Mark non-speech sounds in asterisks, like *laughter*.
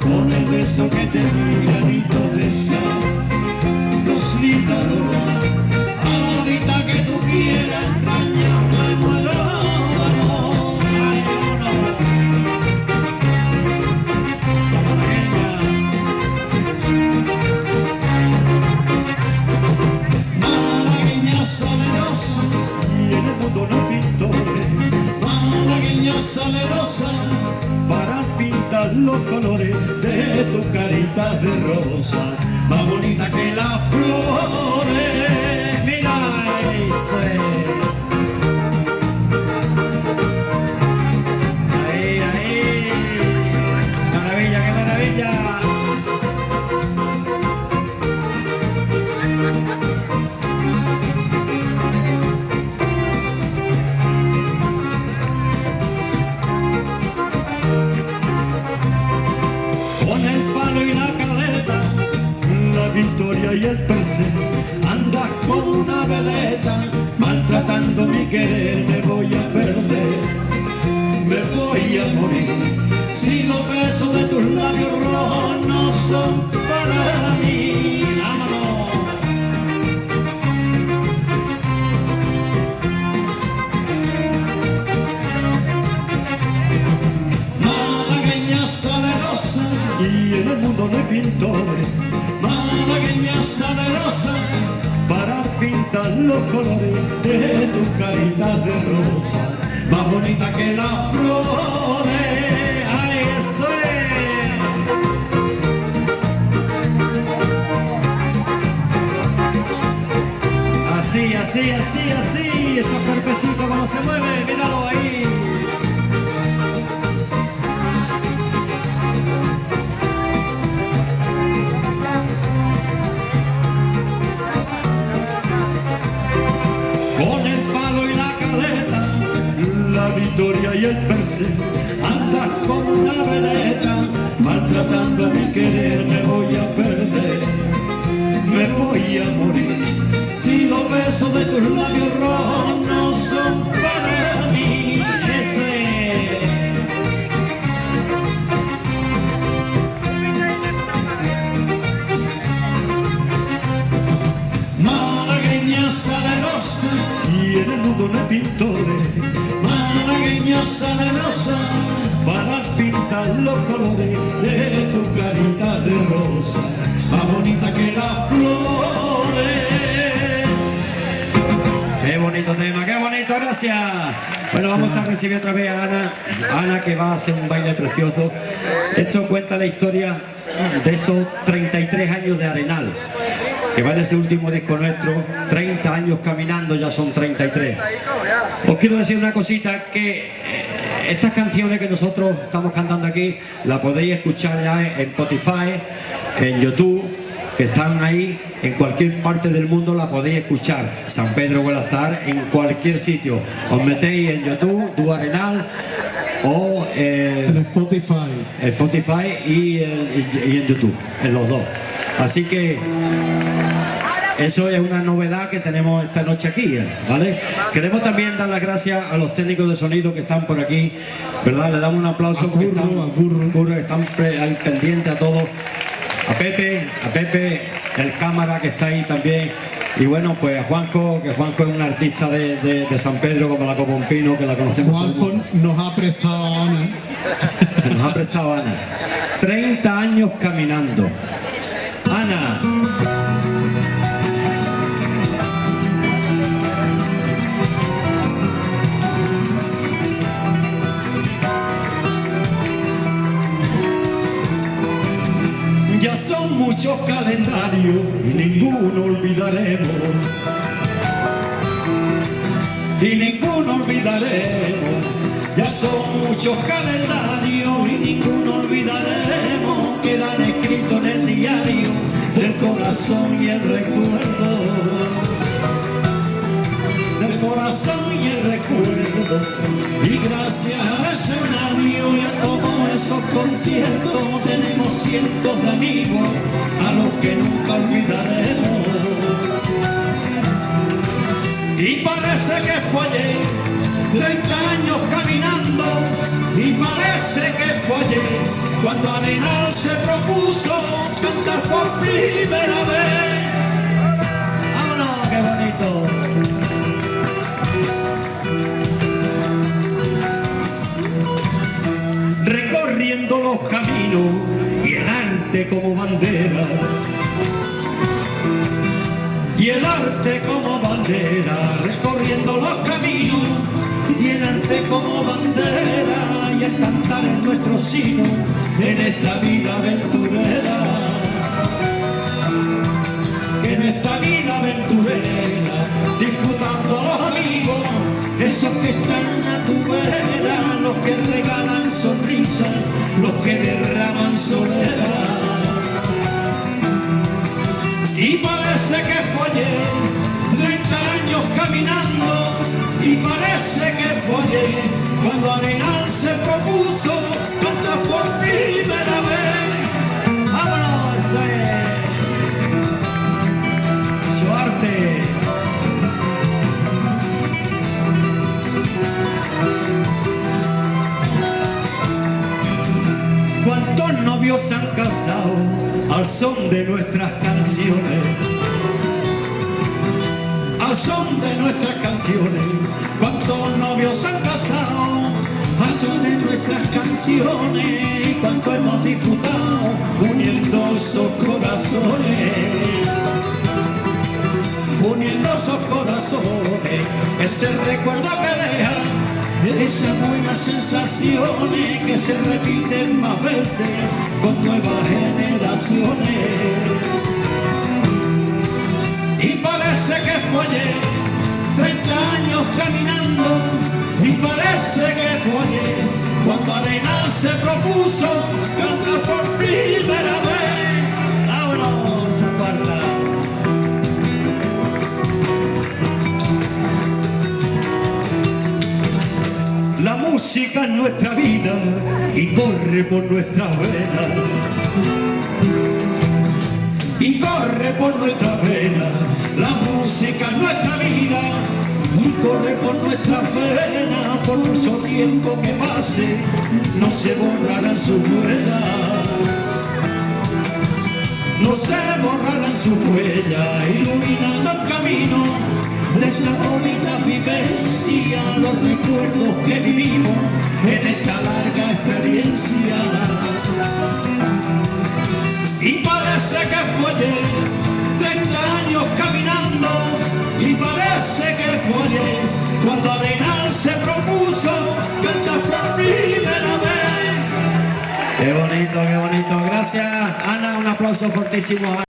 con el beso que te di de tu carita de rosa, más bonita que las flores. Victoria y el pintar los colores de tu carita de rosa, más bonita que las flores. ¡Ay, eso es! Así, así, así, así, esos cuerpecitos cuando se mueven, míralo ahí. Victoria y el perse, andas como una veleta, maltratando mi querer, me voy a perder, me voy a morir. Si los besos de tus labios rojos no son para mí, ese. Malagueña salerosa y en el mundo no hay Malagueña salerosa para pintar los colores de tu carita de rosa, más bonita que las flores. Qué bonito tema, qué bonito, gracias. Bueno, vamos a recibir otra vez a Ana, Ana que va a hacer un baile precioso. Esto cuenta la historia de esos 33 años de Arenal, que va en ese último disco nuestro, 30 años caminando, ya son 33. Os quiero decir una cosita, que eh, estas canciones que nosotros estamos cantando aquí, las podéis escuchar ya en Spotify, en YouTube, que están ahí en cualquier parte del mundo la podéis escuchar San Pedro Guadalazar en cualquier sitio os metéis en YouTube Du Arenal o eh, En Spotify. en Spotify y, el- y- y en YouTube en los dos así que eso es una novedad que tenemos esta noche aquí, ¿eh? ¿vale? Queremos también dar las gracias a los técnicos de sonido que están por aquí, ¿verdad? Le damos un aplauso A porque Curro, están, a Curro. Curro, están pendientes a todos. A Pepe, a Pepe, el cámara que está ahí también. Y bueno, pues a Juanjo, que Juanjo es un artista de, de- de San Pedro como la Copompino, que la conocemos Juanjo nos ha prestado a Ana. *laughs* nos ha prestado Ana. 30 años caminando. Ya son muchos calendarios y ninguno olvidaremos. Y ninguno olvidaremos. Ya son muchos calendarios y ninguno. Corazón y el recuerdo. Del corazón y el recuerdo. Y gracias a ese radio y a todos esos conciertos tenemos cientos de amigos a los que nunca olvidaremos. Y parece que fue ayer, 30 años caminando, y parece que fue ayer cuando Arenal se Recorriendo los caminos y el arte como bandera. Y el arte como bandera, recorriendo los caminos y el arte como bandera y el cantar en nuestro sino en esta vida aventurera en esta vida aventurera disfrutando los amigos esos que están a tu vera los que regalan sonrisas los que ¿Cuántos novios se han casado al son de nuestras canciones? Al son de nuestras canciones, cuántos novios se han casado al son de nuestras canciones y cuánto hemos disfrutado uniendo esos corazones uniendo esos corazones, ese recuerdo que deja esas buenas sensaciones que se repiten más veces con nuevas generaciones. Y parece que ayer, 30 años caminando, y parece que ayer, cuando Arenal se propuso cantar por primera música es nuestra vida y corre por nuestra vena. Y corre por nuestra vena. La música es nuestra vida y corre por nuestra vena. Por mucho tiempo que pase, no se borrarán sus huellas. No se borrarán sus huellas, iluminando el camino de esta bonita vivencia, los recuerdos que vivimos en esta larga experiencia. Y parece que fue ayer, 30 años caminando, y parece que fue ayer, cuando Arenal se propuso cantar por primera vez. Qué bonito, qué bonito. Gracias, Ana. Un aplauso fortísimo.